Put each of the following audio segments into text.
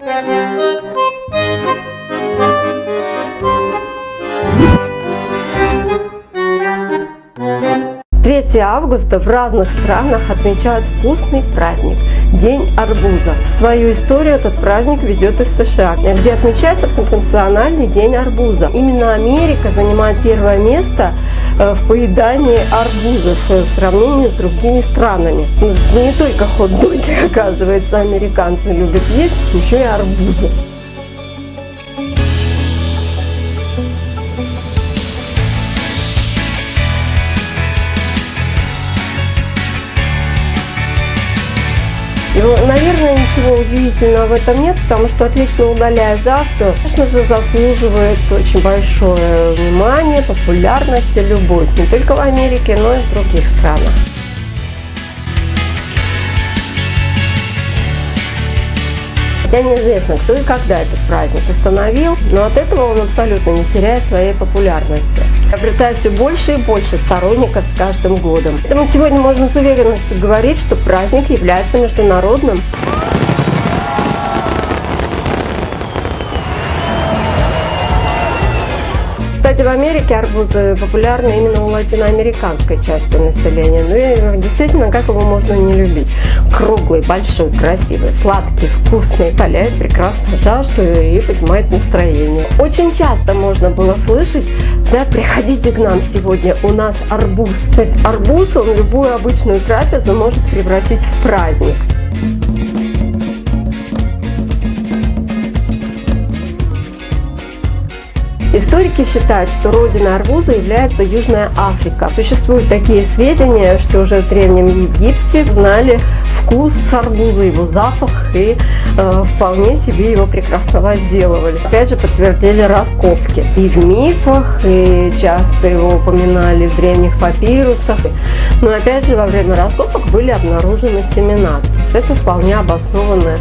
3 августа в разных странах отмечают вкусный праздник – День арбуза. Свою историю этот праздник ведет из США, где отмечается Национальный день арбуза. Именно Америка занимает первое место в поедании арбузов э, в сравнении с другими странами. Не только хот-доги, оказывается, американцы любят есть, еще и арбузы. Ну, наверное, ничего удивительного в этом нет, потому что отлично удаляя за что, конечно же, заслуживает очень большое внимание, популярности, любовь. Не только в Америке, но и в других странах. Хотя неизвестно, кто и когда этот праздник установил, но от этого он абсолютно не теряет своей популярности. Обретая все больше и больше сторонников с каждым годом. Поэтому сегодня можно с уверенностью говорить, что праздник является международным. Кстати, в Америке арбузы популярны именно у латиноамериканской части населения. Ну и действительно, как его можно не любить? Круглый, большой, красивый, сладкий, вкусный, утоляет прекрасно жажду и поднимает настроение. Очень часто можно было слышать, да, приходите к нам сегодня, у нас арбуз. То есть арбуз, он любую обычную трапезу может превратить в праздник. Историки считают, что родина арбуза является Южная Африка. Существуют такие сведения, что уже в Древнем Египте знали вкус арбуза, его запах и э, вполне себе его прекрасно возделывали. Опять же подтвердили раскопки и в мифах, и часто его упоминали в древних папирусах. Но опять же во время раскопок были обнаружены семена. То есть это вполне обоснованное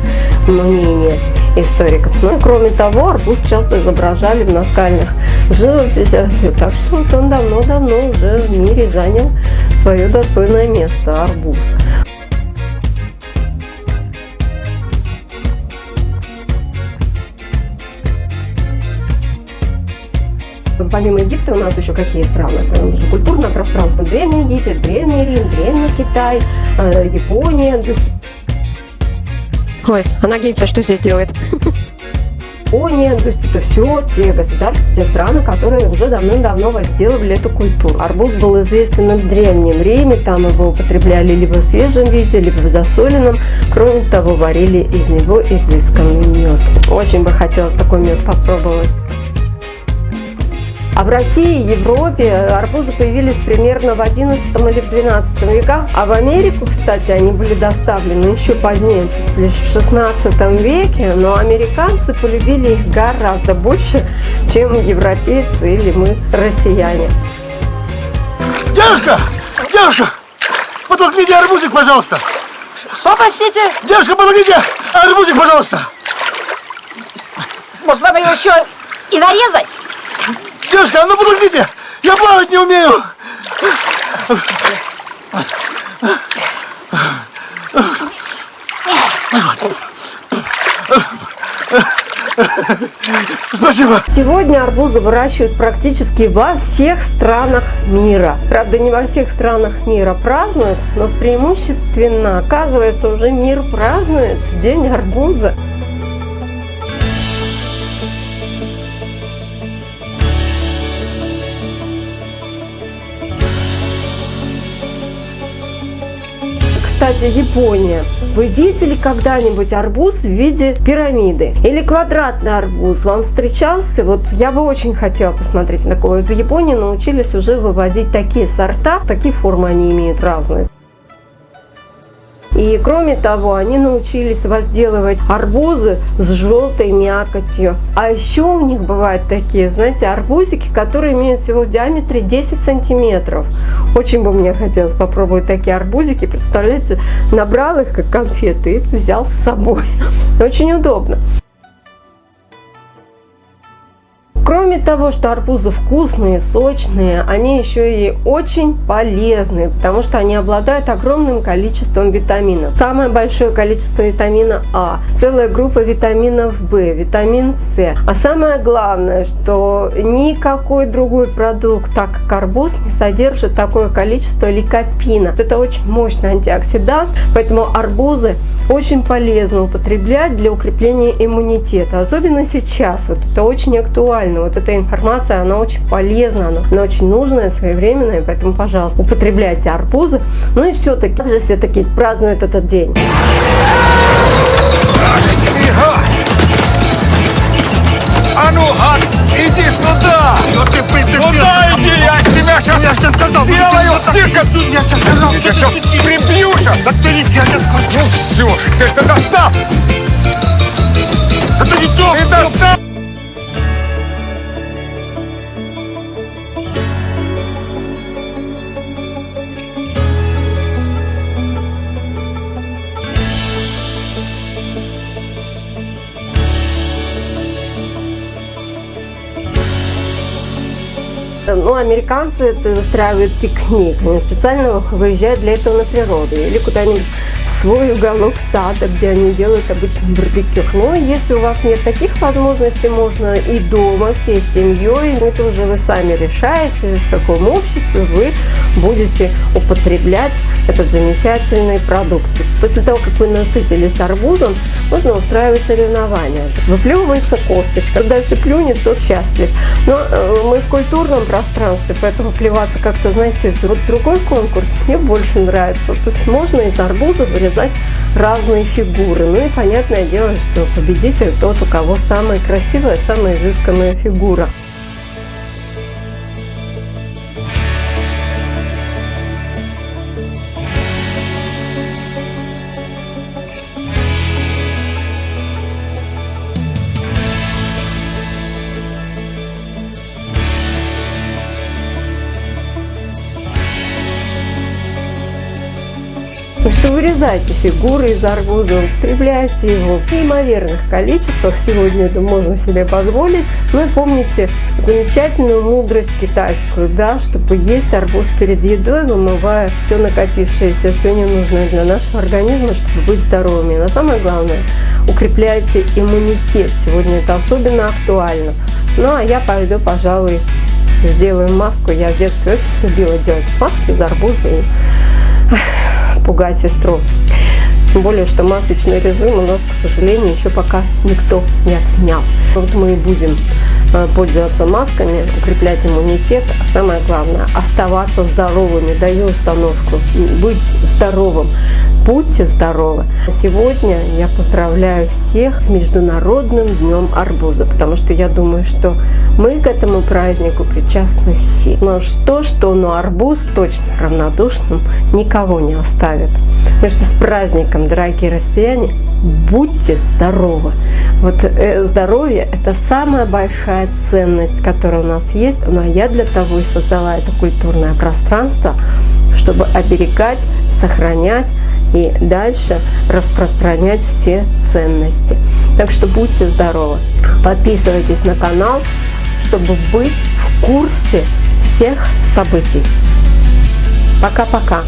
мнение историков. Ну и кроме того, арбуз часто изображали в наскальных живописях, так что вот он давно-давно уже в мире занял свое достойное место, арбуз. Помимо Египта у нас еще какие страны? Там же культурное пространство. Древний Египет, Древний Рим, Древний Китай, э, Япония. Ой, а Нагиев-то что здесь делает? Япония, то есть это все те государства, те страны, которые уже давным-давно возделывали эту культуру. Арбуз был известен в Древнем Риме, там его употребляли либо в свежем виде, либо в засоленном. Кроме того, варили из него изысканный мед. Очень бы хотелось такой мед попробовать. А в России и Европе арбузы появились примерно в 11 или в 12 веках, а в Америку, кстати, они были доставлены еще позднее, то есть лишь в 16 веке, но американцы полюбили их гораздо больше, чем европейцы или мы, россияне. Девушка! Девушка! Подолкните арбузик, пожалуйста! Что, простите? Девушка, подолкните арбузик, пожалуйста! Может, вам его еще и нарезать? Девушка, а ну подождите! Я плавать не умею! Спасибо. Сегодня арбузы выращивают практически во всех странах мира. Правда, не во всех странах мира празднуют, но преимущественно, оказывается, уже мир празднует День арбуза. Кстати, Япония. Вы видели когда-нибудь арбуз в виде пирамиды? Или квадратный арбуз? Вам встречался? Вот я бы очень хотела посмотреть на такое. В Японии научились уже выводить такие сорта, такие формы они имеют разные. И кроме того, они научились возделывать арбузы с желтой мякотью. А еще у них бывают такие, знаете, арбузики, которые имеют всего в диаметре 10 сантиметров. Очень бы мне хотелось попробовать такие арбузики. Представляете, набрал их как конфеты и взял с собой. Очень удобно. Кроме того, что арбузы вкусные, сочные, они еще и очень полезные, потому что они обладают огромным количеством витаминов. Самое большое количество витамина А, целая группа витаминов В, витамин С. А самое главное, что никакой другой продукт, так как арбуз, не содержит такое количество ликопина. Это очень мощный антиоксидант, поэтому арбузы очень полезно употреблять для укрепления иммунитета. Особенно сейчас. Вот это очень актуально. Вот эта информация, она очень полезна, она, она очень нужная, своевременная. Поэтому, пожалуйста, употребляйте арбузы. Ну и все-таки, как же все-таки празднуют этот день? А ну, гад, иди сюда! Чё ты прицепился? Сюда иди, я тебя сейчас Я тебе сказал, сделаю, ну, ты ты как... Я тебе сказал, Я сейчас прибью сейчас! Да ты не, я тебе скажу. Ну все, ты это достал! Ты не то. Ты достал! Ну, американцы устраивают пикник. Они специально выезжают для этого на природу или куда-нибудь в свой уголок сада, где они делают обычно барбекю. Но если у вас нет таких возможностей, можно и дома, всей семьей. Это уже вы сами решаете, в каком обществе вы будете употреблять этот замечательный продукт. После того, как вы насытились арбузом, можно устраивать соревнования. Выплевывается косточка, дальше плюнет, тот счастлив. Но э, мы в культурном пространстве, поэтому плеваться как-то, знаете, вот другой конкурс мне больше нравится. То есть можно из арбуза вырезать разные фигуры. Ну и понятное дело, что победитель тот, у кого самая красивая, самая изысканная фигура. Так что вырезайте фигуры из арбуза, употребляйте его в неимоверных количествах. Сегодня это можно себе позволить. Ну и помните замечательную мудрость китайскую, да, чтобы есть арбуз перед едой, вымывая все накопившееся, все ненужное для нашего организма, чтобы быть здоровыми. Но самое главное, укрепляйте иммунитет. Сегодня это особенно актуально. Ну а я пойду, пожалуй, сделаю маску. Я в детстве очень любила делать маски из арбуза. Пугать сестру. Тем более, что масочный режим у нас, к сожалению, еще пока никто не отменял. Вот мы и будем пользоваться масками, укреплять иммунитет, а самое главное – оставаться здоровыми. Даю установку – быть здоровым. Будьте здоровы! Сегодня я поздравляю всех с Международным днем арбуза, потому что я думаю, что мы к этому празднику причастны все. Но что, что, но арбуз точно равнодушным никого не оставит. Так что с праздником, дорогие россияне, будьте здоровы. Вот э, здоровье – это самая большая ценность, которая у нас есть. Ну а я для того и создала это культурное пространство, чтобы оберегать, сохранять и дальше распространять все ценности. Так что будьте здоровы. Подписывайтесь на канал, чтобы быть в курсе всех событий. Пока-пока.